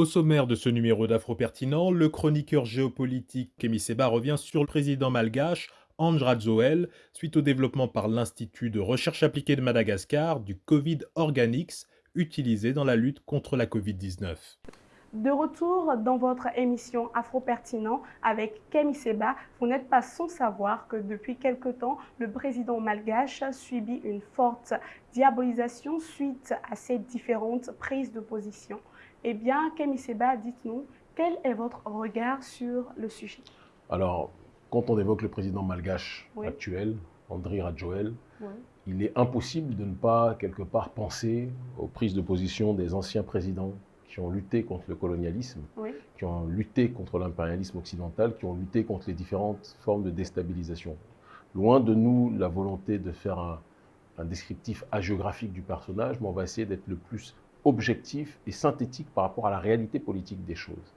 Au sommaire de ce numéro d'Afro Pertinent, le chroniqueur géopolitique Kémy Seba revient sur le président malgache André Rajoelina suite au développement par l'Institut de recherche appliquée de Madagascar du Covid Organics utilisé dans la lutte contre la Covid-19. De retour dans votre émission Afro Pertinent avec Kémy Seba, vous n'êtes pas sans savoir que depuis quelque temps, le président malgache subit une forte diabolisation suite à ces différentes prises de position. Eh bien, Kémy Seba, dites-nous, quel est votre regard sur le sujet? Alors, quand on évoque le président malgache actuel, André Rajoel, il est impossible de ne pas, quelque part, penser aux prises de position des anciens présidents qui ont lutté contre le colonialisme, qui ont lutté contre l'impérialisme occidental, qui ont lutté contre les différentes formes de déstabilisation. Loin de nous la volonté de faire un, un descriptif hagiographique du personnage, mais on va essayer d'être le plus objectif et synthétique par rapport à la réalité politique des choses.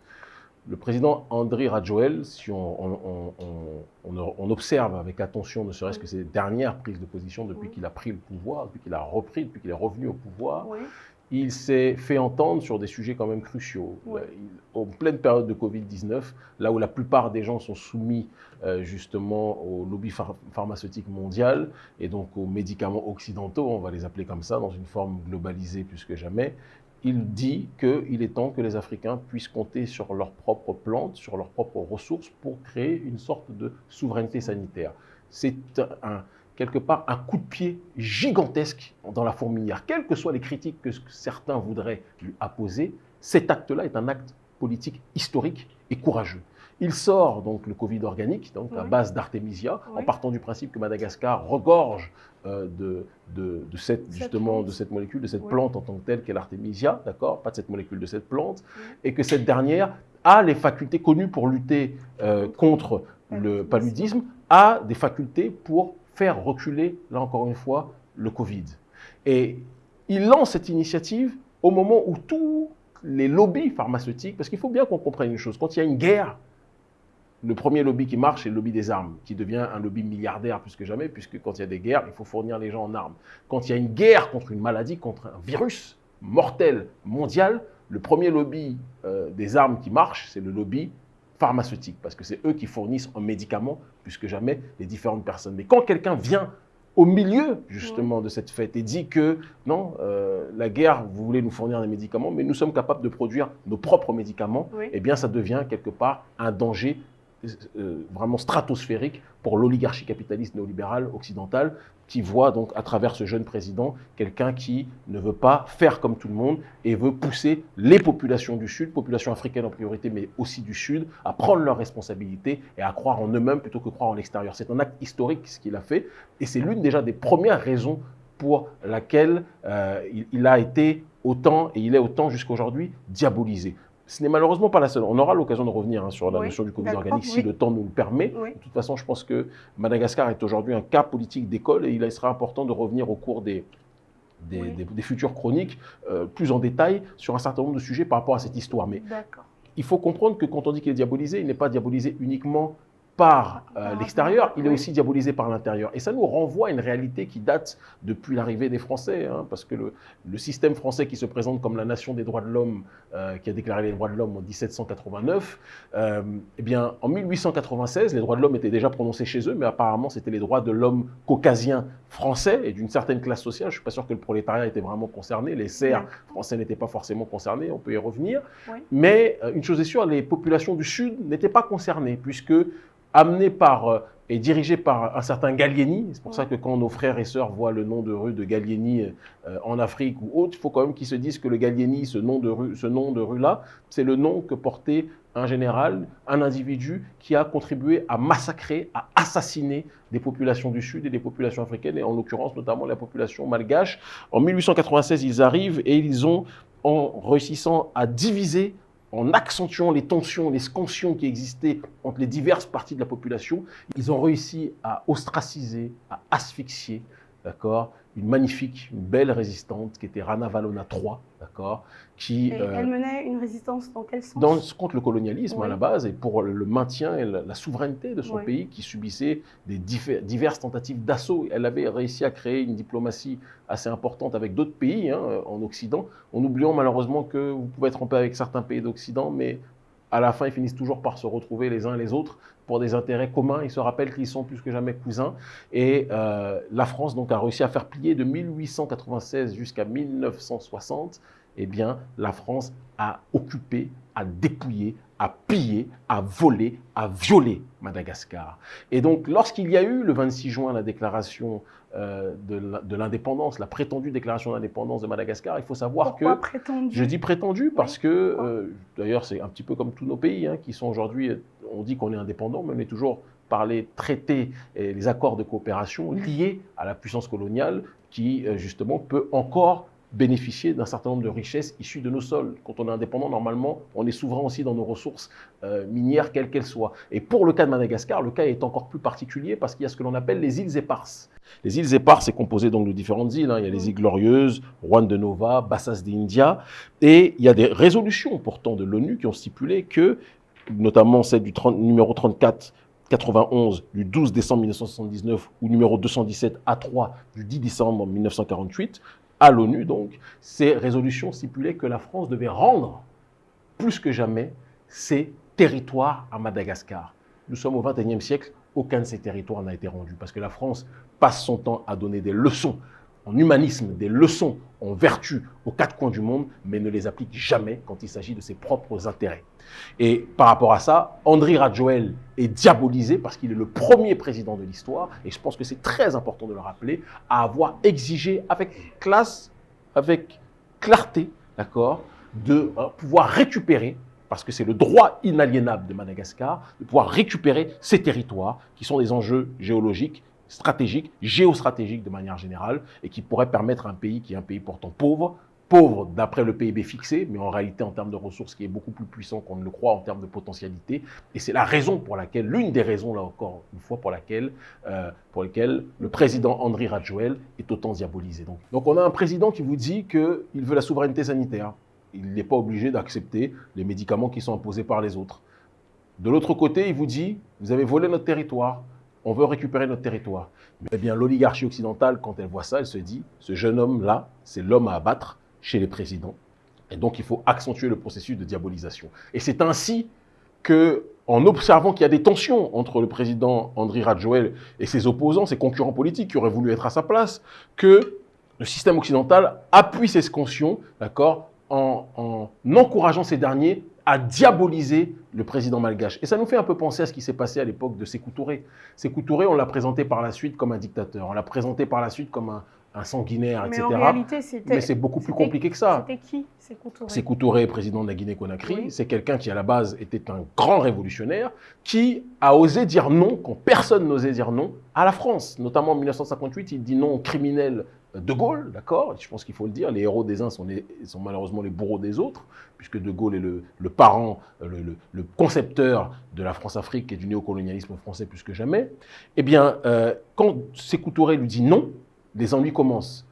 Le président André Rajoel, si on, on, observe avec attention, ne serait-ce que ses dernières prises de position depuis qu'il a pris le pouvoir, depuis qu'il a repris, depuis qu'il est revenu au pouvoir, il s'est fait entendre sur des sujets quand même cruciaux. en pleine période de Covid-19, là où la plupart des gens sont soumis euh, justement au lobby pharmaceutique mondial et donc aux médicaments occidentaux, on va les appeler comme ça, dans une forme globalisée plus que jamais, il dit qu'il est temps que les Africains puissent compter sur leurs propres plantes, sur leurs propres ressources pour créer une sorte de souveraineté sanitaire. C'est un, quelque part un coup de pied gigantesque dans la fourmilière. Quelles que soient les critiques que certains voudraient lui apposer, cet acte-là est un acte politique historique et courageux. Il sort donc le Covid organique, donc à base d'artémisia, en partant du principe que Madagascar regorge euh, de, de, cette, justement, de cette molécule, de cette plante en tant que telle qu'est l'artémisia, d'accord? Pas de cette molécule, de cette plante, et que cette dernière a les facultés connues pour lutter euh, contre le paludisme, a des facultés pour faire reculer, là encore une fois, le Covid. Et il lance cette initiative au moment où tous les lobbies pharmaceutiques, parce qu'il faut bien qu'on comprenne une chose, quand il y a une guerre, le premier lobby qui marche, c'est le lobby des armes, qui devient un lobby milliardaire plus que jamais, puisque quand il y a des guerres, il faut fournir les gens en armes. Quand il y a une guerre contre une maladie, contre un virus mortel mondial, le premier lobby euh, des armes qui marche, c'est le lobby pharmaceutique, parce que c'est eux qui fournissent en médicaments plus que jamais les différentes personnes. Mais quand quelqu'un vient au milieu justement de cette fête et dit que non, euh, la guerre, vous voulez nous fournir des médicaments, mais nous sommes capables de produire nos propres médicaments, eh bien ça devient quelque part un danger euh, vraiment stratosphérique pour l'oligarchie capitaliste néolibérale occidentale qui voit donc à travers ce jeune président quelqu'un qui ne veut pas faire comme tout le monde et veut pousser les populations du Sud, populations africaines en priorité, mais aussi du Sud, à prendre leurs responsabilités et à croire en eux-mêmes plutôt que croire en l'extérieur. C'est un acte historique ce qu'il a fait et c'est l'une déjà des premières raisons pour laquelle euh, il, a été autant, et il est autant jusqu'à aujourd'hui, diabolisé. Ce n'est malheureusement pas la seule. On aura l'occasion de revenir hein, sur la notion du Covid organique si le temps nous le permet. De toute façon, je pense que Madagascar est aujourd'hui un cas politique d'école et il sera important de revenir au cours des, des, futures chroniques euh, plus en détail sur un certain nombre de sujets par rapport à cette histoire. Mais il faut comprendre que quand on dit qu'il est diabolisé, il n'est pas diabolisé uniquement par euh, l'extérieur, il est aussi diabolisé par l'intérieur. Et ça nous renvoie à une réalité qui date depuis l'arrivée des Français, hein, parce que le, le, système français qui se présente comme la nation des droits de l'homme, euh, qui a déclaré les droits de l'homme en 1789, euh, eh bien, en 1896, les droits de l'homme étaient déjà prononcés chez eux, mais apparemment, c'était les droits de l'homme caucasien français et d'une certaine classe sociale. Je ne suis pas sûr que le prolétariat était vraiment concerné, les serfs français n'étaient pas forcément concernés, on peut y revenir. Mais une chose est sûre, les populations du Sud n'étaient pas concernées, puisque amené par euh, et dirigé par un certain Gallieni. C'est pour ça que quand nos frères et sœurs voient le nom de rue de Gallieni euh, en Afrique ou autre, il faut quand même qu'ils se disent que le Gallieni, ce nom de rue, ce nom de rue-là, c'est le nom que portait un général, un individu qui a contribué à massacrer, à assassiner des populations du Sud et des populations africaines, et en l'occurrence notamment la population malgache. En 1896, ils arrivent et ils ont, en réussissant à diviser en accentuant les tensions, les scansions qui existaient entre les diverses parties de la population, ils ont réussi à ostraciser, à asphyxier, d'accord, une magnifique, une belle résistante qui était Rana Valona III, d'accord qui, elle euh, menait une résistance dans quel sens? dans, Contre le colonialisme à la base et pour le maintien et la, souveraineté de son pays qui subissait des diverses tentatives d'assaut. Elle avait réussi à créer une diplomatie assez importante avec d'autres pays hein, en Occident, en oubliant malheureusement que vous pouvez tromper avec certains pays d'Occident, mais à la fin, ils finissent toujours par se retrouver les uns les autres pour des intérêts communs. Ils se rappellent qu'ils sont plus que jamais cousins. Et euh, la France donc a réussi à faire plier de 1896 jusqu'à 1960. Eh bien, la France a occupé, a dépouillé, a pillé, a volé, a violé Madagascar. Et donc, lorsqu'il y a eu le 26 juin la déclaration euh, de l'indépendance, la prétendue déclaration d'indépendance de Madagascar, il faut savoir Pourquoi que... prétendue? Je dis prétendue parce que, euh, d'ailleurs, c'est un petit peu comme tous nos pays hein, qui sont aujourd'hui, on dit qu'on est indépendant, mais on est toujours par les traités et les accords de coopération liés à la puissance coloniale qui, euh, justement, peut encore bénéficier d'un certain nombre de richesses issues de nos sols. Quand on est indépendant, normalement, on est souverain aussi dans nos ressources euh, minières, quelles qu'elles soient. Et pour le cas de Madagascar, le cas est encore plus particulier parce qu'il y a ce que l'on appelle les îles éparses. Les îles éparses, c'est composé donc de différentes îles. Hein. Il y a les îles Glorieuses, Juan de Nova, Bassas d'India. Et il y a des résolutions pourtant de l'ONU qui ont stipulé que, notamment celle du numéro 34 91 du 12 décembre 1979 ou numéro 217 A3 du 10 décembre 1948 à l'ONU, donc, ces résolutions stipulaient que la France devait rendre plus que jamais ses territoires à Madagascar. Nous sommes au XXIe siècle, aucun de ces territoires n'a été rendu parce que la France passe son temps à donner des leçons en humanisme, des leçons en vertu aux quatre coins du monde, mais ne les applique jamais quand il s'agit de ses propres intérêts. Et par rapport à ça, André Radjoel est diabolisé parce qu'il est le premier président de l'histoire, et je pense que c'est très important de le rappeler, à avoir exigé avec classe, avec clarté, d'accord, de euh, pouvoir récupérer parce que c'est le droit inaliénable de Madagascar, de pouvoir récupérer ces territoires qui sont des enjeux géologiques stratégique, géostratégique de manière générale, et qui pourrait permettre à un pays qui est un pays pourtant pauvre, pauvre d'après le PIB fixé, mais en réalité en termes de ressources qui est beaucoup plus puissant qu'on ne le croit en termes de potentialité. Et c'est la raison pour laquelle, l'une des raisons là encore une fois pour laquelle, euh, le président André Radjoel est autant diabolisé. Donc, donc on a un président qui vous dit qu'il veut la souveraineté sanitaire. Il n'est pas obligé d'accepter les médicaments qui sont imposés par les autres. De l'autre côté, il vous dit, vous avez volé notre territoire, on veut récupérer notre territoire. Eh bien, l'oligarchie occidentale, quand elle voit ça, elle se dit, ce jeune homme-là, c'est l'homme à abattre chez les présidents. Et donc, il faut accentuer le processus de diabolisation. Et c'est ainsi que, en observant qu'il y a des tensions entre le président André Radjoel et ses opposants, ses concurrents politiques qui auraient voulu être à sa place, que le système occidental appuie ces scansions, d'accord, en encourageant ces derniers à diaboliser le président malgache. Et ça nous fait un peu penser à ce qui s'est passé à l'époque de Sékou Touré. Sékou Touré, on l'a présenté par la suite comme un dictateur, on l'a présenté par la suite comme un, sanguinaire, Mais etc. En réalité, Mais c'est beaucoup plus compliqué que ça. C'était qui Sékou Touré? Sékou Touré, président de la Guinée-Conakry, c'est quelqu'un qui à la base était un grand révolutionnaire, qui a osé dire non, quand personne n'osait dire non, à la France. Notamment en 1958, il dit non aux criminels de Gaulle, d'accord Je pense qu'il faut le dire, les héros des uns sont, malheureusement les bourreaux des autres, puisque De Gaulle est le, parent, le, concepteur de la France-Afrique et du néocolonialisme français plus que jamais. Eh bien, euh, quand Sékou Touré lui dit non, les ennuis commencent.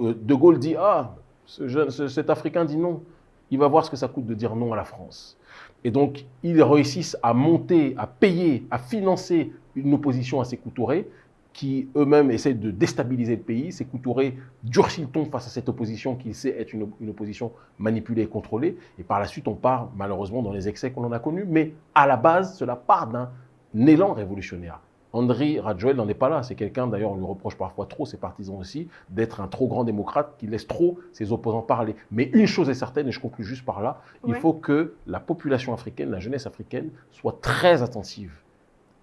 Euh, de Gaulle dit « Ah, cet Africain dit non, il va voir ce que ça coûte de dire non à la France ». Et donc, ils réussissent à monter, à payer, à financer une opposition à Sékou Touré, qui eux-mêmes essaient de déstabiliser le pays. C'est Touré durcit le ton face à cette opposition qui sait être une, opposition manipulée et contrôlée. Et par la suite, on part malheureusement dans les excès qu'on en a connus. Mais à la base, cela part d'un élan révolutionnaire. André Radjoel n'en est pas là. C'est quelqu'un, d'ailleurs, on lui reproche parfois trop, ses partisans aussi, d'être un trop grand démocrate qui laisse trop ses opposants parler. Mais une chose est certaine, et je conclue juste par là, il faut que la population africaine, la jeunesse africaine, soit très attentive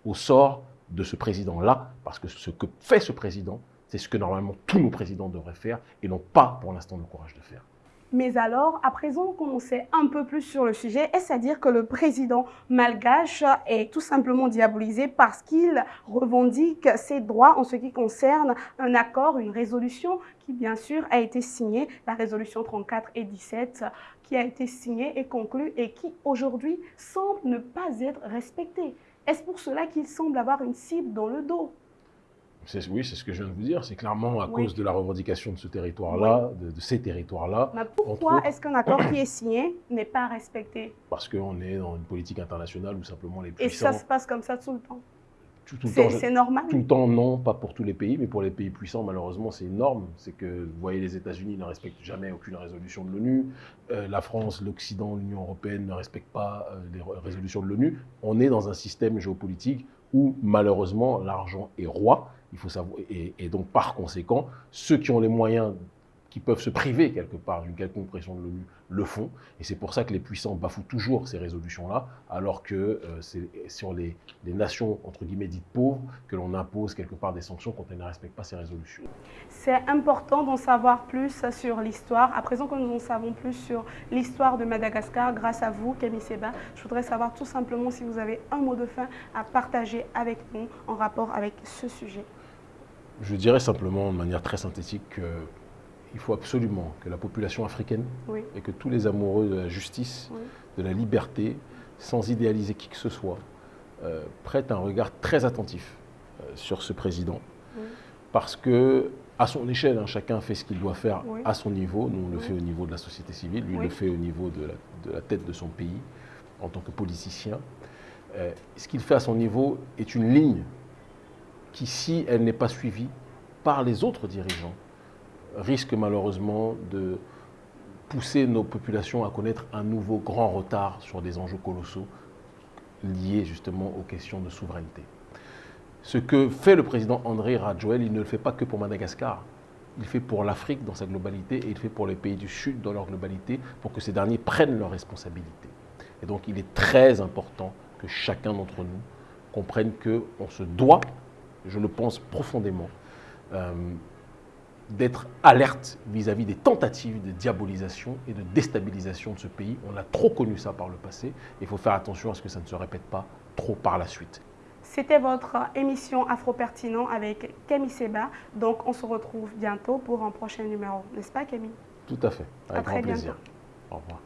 au sort de ce président-là, parce que ce que fait ce président, c'est ce que normalement tous nos présidents devraient faire et n'ont pas pour l'instant le courage de faire. Mais alors, à présent qu'on sait un peu plus sur le sujet, est-ce à dire que le président malgache est tout simplement diabolisé parce qu'il revendique ses droits en ce qui concerne un accord, une résolution qui bien sûr a été signée, la résolution 34 et 17, qui a été signée et conclue et qui aujourd'hui semble ne pas être respectée? Est-ce pour cela qu'il semble avoir une cible dans le dos? Oui, c'est ce que je viens de vous dire. C'est clairement à cause de la revendication de ce territoire-là, de, ces territoires-là. pourquoi est-ce qu'un accord qui est signé n'est pas respecté? Parce qu'on est dans une politique internationale où simplement les puissants... Et ça se passe comme ça tout le temps c'est normal Tout le temps, non, pas pour tous les pays, mais pour les pays puissants, malheureusement, c'est énorme. C'est que, vous voyez, les États-Unis ne respectent jamais aucune résolution de l'ONU. Euh, la France, l'Occident, l'Union européenne ne respectent pas euh, les résolutions de l'ONU. On est dans un système géopolitique où, malheureusement, l'argent est roi. Il faut savoir, et donc, par conséquent, ceux qui ont les moyens qui peuvent se priver quelque part d'une quelconque pression de l'ONU le font. Et c'est pour ça que les puissants bafouent toujours ces résolutions-là, alors que euh, c'est sur les, nations, entre guillemets, dites pauvres, que l'on impose quelque part des sanctions quand elles ne respectent pas ces résolutions. C'est important d'en savoir plus sur l'histoire. À présent que nous en savons plus sur l'histoire de Madagascar, grâce à vous, Camille Seba, je voudrais savoir tout simplement si vous avez un mot de fin à partager avec nous en rapport avec ce sujet. Je dirais simplement de manière très synthétique que il faut absolument que la population africaine et que tous les amoureux de la justice, de la liberté, sans idéaliser qui que ce soit, euh, prêtent un regard très attentif euh, sur ce président. Parce que, à son échelle, hein, chacun fait ce qu'il doit faire à son niveau. Nous, on le fait au niveau de la société civile, lui, le fait au niveau de la, tête de son pays, en tant que politicien. Euh, ce qu'il fait à son niveau est une ligne qui, si elle n'est pas suivie par les autres dirigeants, risque malheureusement de pousser nos populations à connaître un nouveau grand retard sur des enjeux colossaux liés justement aux questions de souveraineté. Ce que fait le président André Radjoel, il ne le fait pas que pour Madagascar. Il fait pour l'Afrique dans sa globalité et il fait pour les pays du Sud dans leur globalité pour que ces derniers prennent leurs responsabilités. Et donc il est très important que chacun d'entre nous comprenne qu'on se doit, je le pense profondément, euh, d'être alerte vis-à-vis des tentatives de diabolisation et de déstabilisation de ce pays. On a trop connu ça par le passé. Il faut faire attention à ce que ça ne se répète pas trop par la suite. C'était votre émission Afro-Pertinent avec Camille Seba. Donc, on se retrouve bientôt pour un prochain numéro. N'est-ce pas, Camille? Tout à fait. Avec grand plaisir. Au revoir.